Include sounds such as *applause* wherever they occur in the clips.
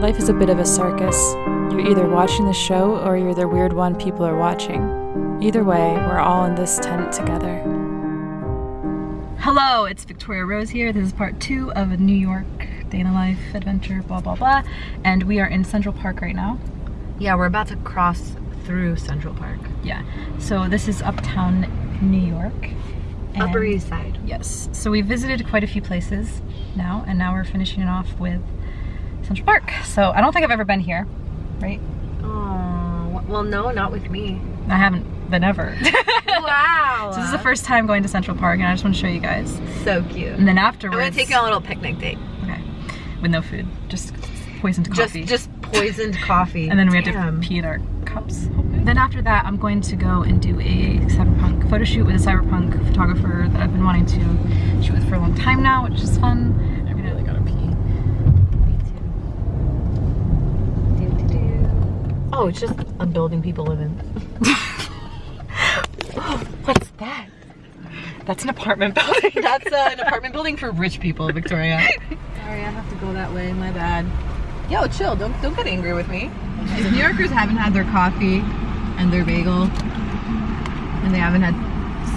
Life is a bit of a circus. You're either watching the show or you're the weird one people are watching. Either way, we're all in this tent together. Hello, it's Victoria Rose here. This is part two of a New York day in a life adventure, blah, blah, blah. And we are in Central Park right now. Yeah, we're about to cross through Central Park. Yeah, so this is uptown New York. Upper East Side. Yes, so we visited quite a few places now, and now we're finishing it off with Central Park. So I don't think I've ever been here, right? Oh, well, no, not with me. I haven't been ever. *laughs* Wow. so this is the first time going to Central Park, and I just want to show you guys. So cute. And then afterwards. I'm afterwards, gonna take you on a little picnic date. okay, with no food, just poisoned coffee. just poisoned *laughs* coffee. and then we had Damn. to pee in our cups. Then after that, I'm going to go and do a cyberpunk photo shoot with a cyberpunk photographer that I've been wanting to shoot with for a long time now, which is fun. I really gotta pee. Oh, it's just a building people live in. *laughs* What's that? That's an apartment *laughs* building. That's uh, an apartment building for rich people, Victoria. Sorry, I have to go that way. My bad. Yo, chill. Don't don't get angry with me. If New Yorkers haven't had their coffee and their bagel, and they haven't had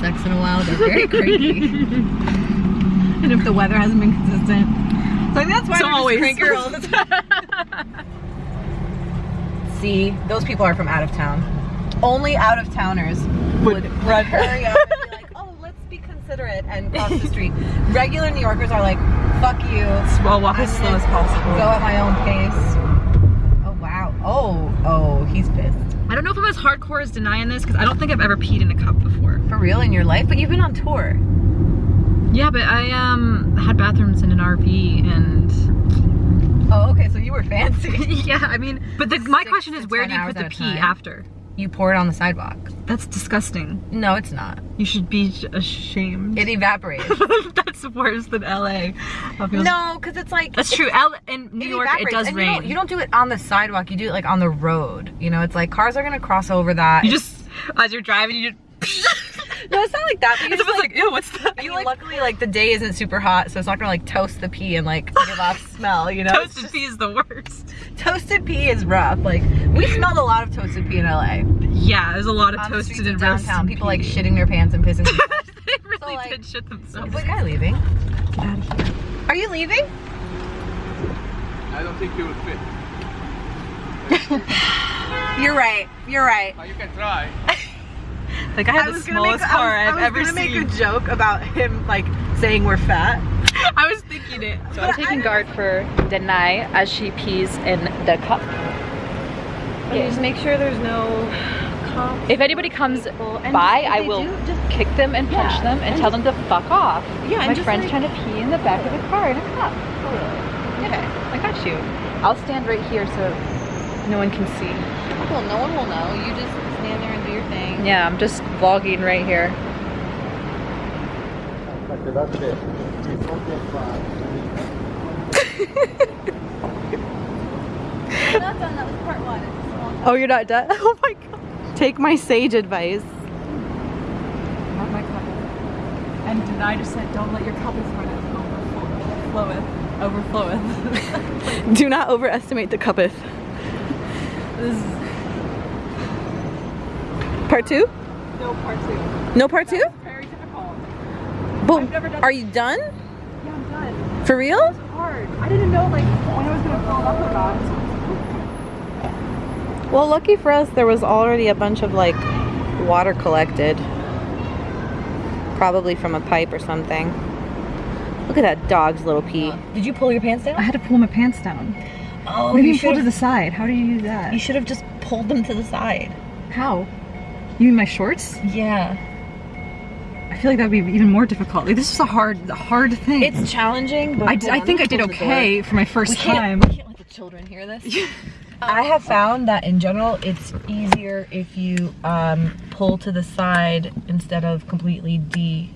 sex in a while, they're very cranky. *laughs* and if the weather hasn't been consistent, so I think that's why It's they're always. crankier all *laughs* the time. See, those people are from out of town. Only out of towners would *laughs* run hurry up and be like, oh, let's be considerate and cross the street. Regular New Yorkers are like, fuck you. Well, walk I'm as slow as possible. Go at my own pace. Oh wow. Oh, oh, he's pissed. I don't know if I'm as hardcore as denying this because I don't think I've ever peed in a cup before. For real in your life, but you've been on tour. Yeah, but I um had bathrooms in an RV and Oh, okay, so you were fancy. *laughs* yeah, I mean, but the, my Six question is where do you put the pee time. after? You pour it on the sidewalk. That's disgusting. No, it's not. You should be ashamed. It evaporates. *laughs* That's worse than LA. No, because it's like That's true. L in New it York it does and rain. You don't, you don't do it on the sidewalk. You do it like on the road. You know, it's like cars are gonna cross over that. You just as you're driving, you just. *laughs* no, it's not like that. But you it's just, almost like, ew, what's that? I mean, *laughs* luckily, like the day isn't super hot, so it's not gonna like toast the pee and like give off *laughs* smell. You know, It's Toasted just- pee is the worst. toasted pee is rough. Like we smelled a lot of toasted pee in LA. Yeah, there's a lot of On toasted streets of and downtown, roasted people like shitting their pants and pissing. *laughs* they really So, like- did shit themselves. Wait, guy leaving? Get out of here. Are you leaving? I don't think you will fit. You're right. You're right. You can try. Like I have the smallest car I I've was ever gonna make a joke about him like saying we're fat. *laughs* I was thinking it. So But I'm taking I- guard for Denai as she pees in the cup. Yeah. Just make sure there's no cops. If anybody comes and by, I will do, just kick them and punch Yeah, them and, and tell them to fuck off. Yeah, My friend's like- trying to pee in the back of the car in a cup. Okay, I got you. I'll stand right here so no one can see. Well, no one will know. You just stand there and do your thing. Yeah, I'm just vlogging right here. We're not done. That was part one. It's just a long time. Oh, you're not done? *laughs* Oh my god. Take my sage advice. Not my cup. And just said, don't let your cup overfloweth. Overfloweth. *laughs* Do not overestimate the cuppeth. this is Part two? no part two. No part two? Very difficult. But I've never done- are you done? Yeah, I'm done. For real? hard. I didn't know like when I was gonna fall off or not. Well, lucky for us, there was already a bunch of like water collected. Probably from a pipe or something. Look at that dog's little pee. Did you pull your pants down? I had to pull my pants down. Oh, What do you mean pull to the side? How do you do that? You should have just pulled them to the side. How? You mean my shorts? Yeah. I feel like that would be even more difficult. Like, this is a hard, hard thing. It's challenging, but I, think I did okay for my first We time. we can't let the children hear this. *laughs* I have found that in general, it's easier if you um, pull to the side instead of completely de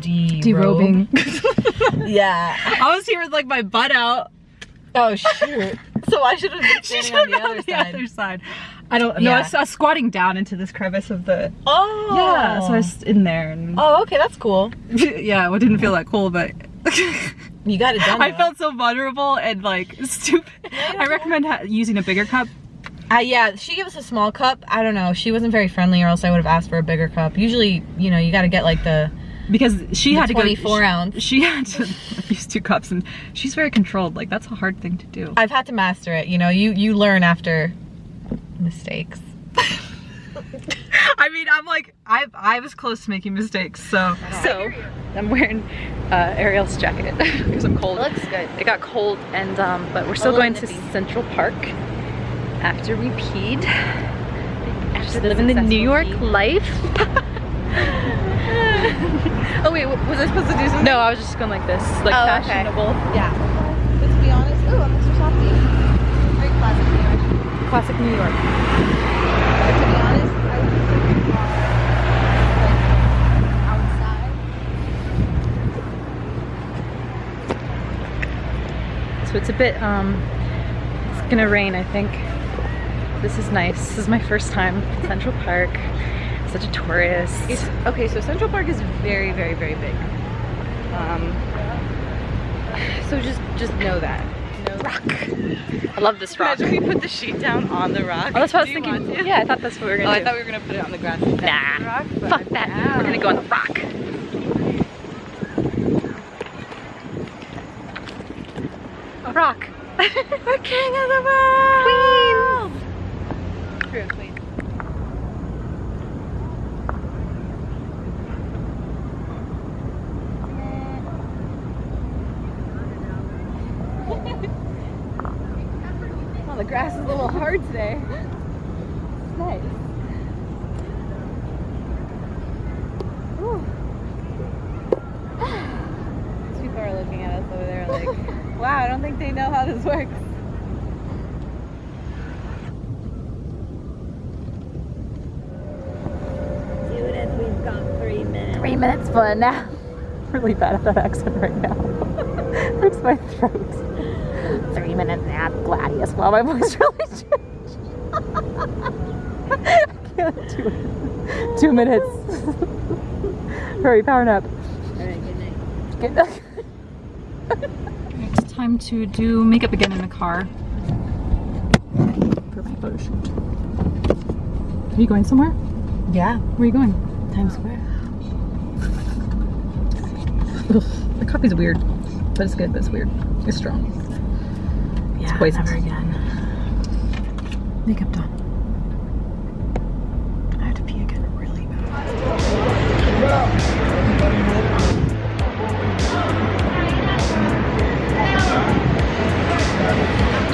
de Derobing. *laughs* Yeah. I was here with like my butt out. Oh shoot. So I should have been *laughs* standing on the other side. other side. I don't know. I, Yeah. was, I was squatting down into this crevice of the. Oh. Yeah, so I was in there and. Oh, okay, that's cool. *laughs* yeah, it didn't feel that cool, but. *laughs* You got it done. I though. felt so vulnerable and like *laughs* stupid. I recommend ha- using a bigger cup. Uh, yeah, she gave us a small cup. I don't know. She wasn't very friendly, or else I would have asked for a bigger cup. Usually, you know, you got to get like the because she The had to go 24 she- ounce. She had to use two cups, and she's very controlled. Like that's a hard thing to do. I've had to master it. You know, you you learn after mistakes. *laughs* I mean, I'm like, I I was close to making mistakes, so so I'm wearing uh, Ariel's jacket *laughs* because I'm cold. It looks good. It got cold, and um, but we're still little going to nippy. Central Park after we peed. After the living the New York pee. life. *laughs* Oh wait, was I supposed to do something? no, I was just going like this, like Oh, okay. fashionable. Yeah. But to be honest, ooh, I'm Mister Softee. Very classic New York. Classic New York. So it's a bit, um, it's gonna rain, I think. This is nice. This is my first time Central Park. Such a tourist. It's okay. So Central Park is very, very, very big. Um. *sighs* So just, just know that. Rock. I love this rock. Imagine we put the sheet down on the rock. Oh, that's what I was thinking. Yeah, I thought that's what we were Oh, gonna I do. I thought we were gonna put it on the grass. Nah, rock, fuck that. We're gonna go on the rock. A rock. *laughs* We're king of the world. Queen. oh, the grass is a little hard today. It's nice. Ooh. People are looking at us over there like, wow, I don't think they know how this works. Three minutes fun now. *laughs* really bad at that accent right now. *laughs* Hurts my throat. Three minutes nap, Gladius. Wow, my voice *laughs* really changed. I can't do it. Two minutes. Hurry, power nap. All right, good night. It's time to do makeup again in the car for my photo shoot. Are you going somewhere? Yeah, Where are you going? Times Square. Ugh, the coffee's weird, but it's good, but it's weird. It's strong. Yeah, poisonous. never again. Makeup done. I have to pee again really bad.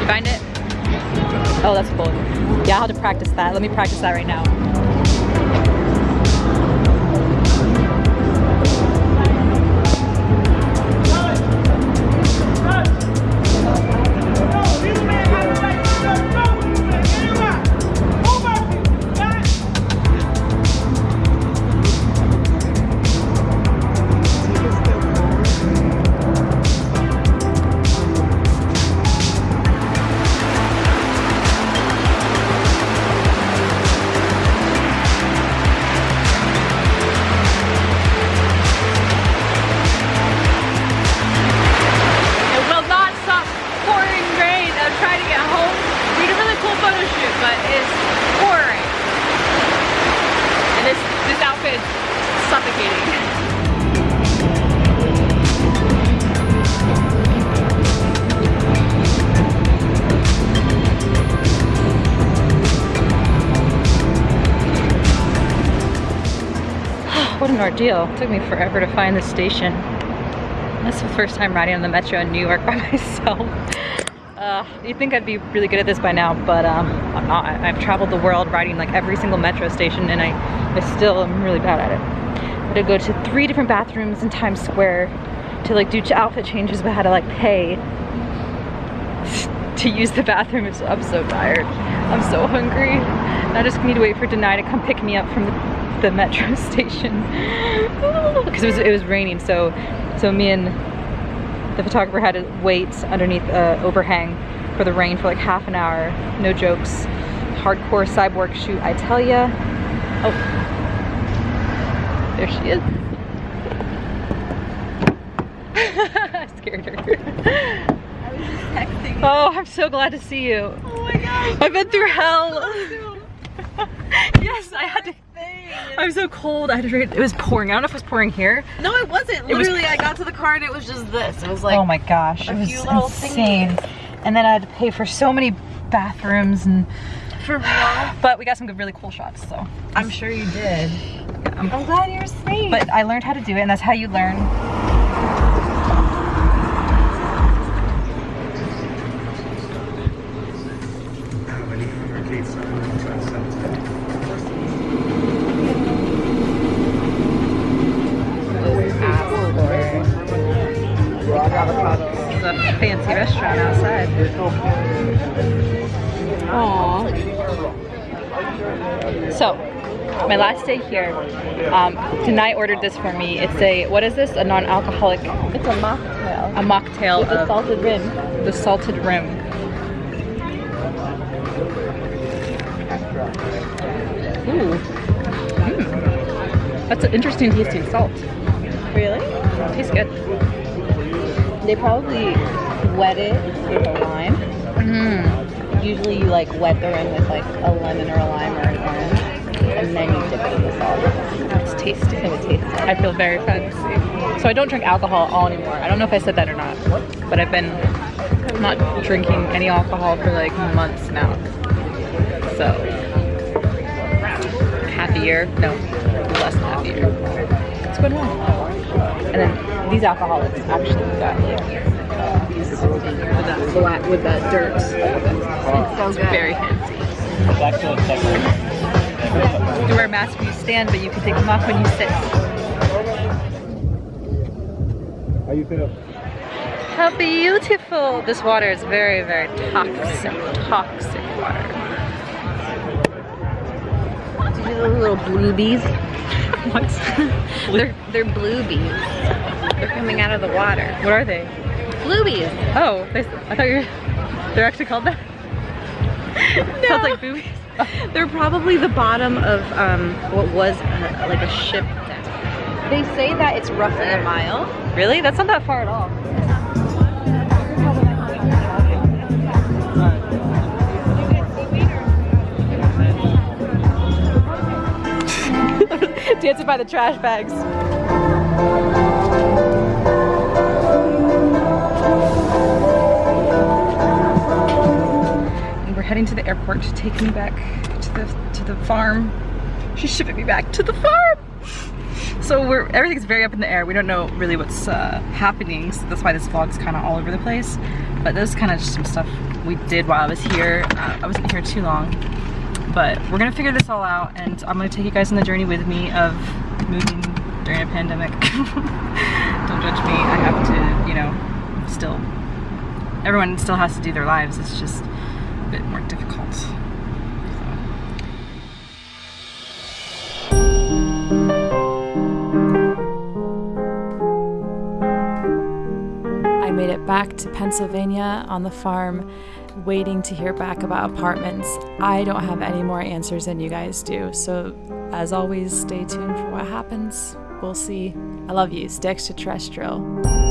Find it? Oh, that's cool. Yeah, I'll have to practice that. Let me practice that right now. What an ordeal. It took me forever to find the station. That's the first time riding on the metro in New York *laughs* by myself. Uh, you'd think I'd be really good at this by now, but um, I'm not. I've traveled the world riding like every single metro station and I, I still am really bad at it. I had to go to three different bathrooms in Times Square to like do outfit changes, but had to like pay *laughs* to use the bathroom. I'm so tired. I'm so hungry. I just need to wait for Denai to come pick me up from the, the metro *laughs* station because it was it was raining. So so me and the photographer had to wait underneath a overhang for the rain for like half an hour. No jokes. Hardcore cyborg shoot, I tell ya. Oh, there she is. Scared *laughs* scared her. I was just texting. oh, I'm so glad to see you. Oh my gosh. I've been through hell. *laughs* yes, I had to. *laughs* I'm so cold. I had to drink. It was pouring. I don't know if it was pouring here. No, it wasn't. It was- Literally, I got to the car and it was just this. It was like, oh my gosh, a it was few little insane. And then I had to pay for so many bathrooms and. for real. *sighs* But we got some good, really cool shots. So. I'm sure you did. I'm- I'm glad you're safe. But I learned how to do it, and that's how you learn. A fancy restaurant outside. Aww. So, my last day here, um, ordered this for me. It's a, what is this? A non-alcoholic, It's a mocktail. a mocktail With a of salted rim. the salted rim. Ooh. Mm. That's an interesting tasting salt. Really? Tastes good. They probably wet it with a lime. Mm. Usually you like wet the rim with like a lemon or a lime or an orange. And then you dip it in the salt. That's tasty. So it tastes. I feel very fancy. So I don't drink alcohol at all anymore. I don't know if I said that or not, but I've been not drinking any alcohol for like months now. So happier? No, less than half a year. It's going well. And then these alcoholics actually got like these with that black with that dirt. It's so It's good. very fancy. You wear masks when you stand, but you can take them off when you sit. How you feel? How beautiful! This water is very, very toxic, toxic water. These are those little bluebies. *laughs* What? *laughs* They're they're bluebies. They're coming out of the water. what are they? Bluebies. Oh, they, I thought you were, they're actually called that? *laughs* Sounds like boobies. They're probably the bottom of um, what was uh, like a ship. They say that it's roughly a mile. Really? That's not that far at all. *laughs* Dancing by the trash bags. Heading to the airport to take me back to the to the farm. She's shipping me back to the farm. So we're everything's very up in the air. We don't know really what's uh, happening. So that's why this vlog's kind of all over the place. But this is kind of just some stuff we did while I was here. Uh, I wasn't here too long, but we're gonna figure this all out, and I'm gonna take you guys on the journey with me of moving during a pandemic. *laughs* don't judge me. I have to, you know, still. Everyone still has to do their lives. It's just bit more difficult. I made it back to Pennsylvania on the farm, waiting to hear back about apartments. I don't have any more answers than you guys do. So, as always, stay tuned for what happens. We'll see. I love you. Stay extraterrestrial.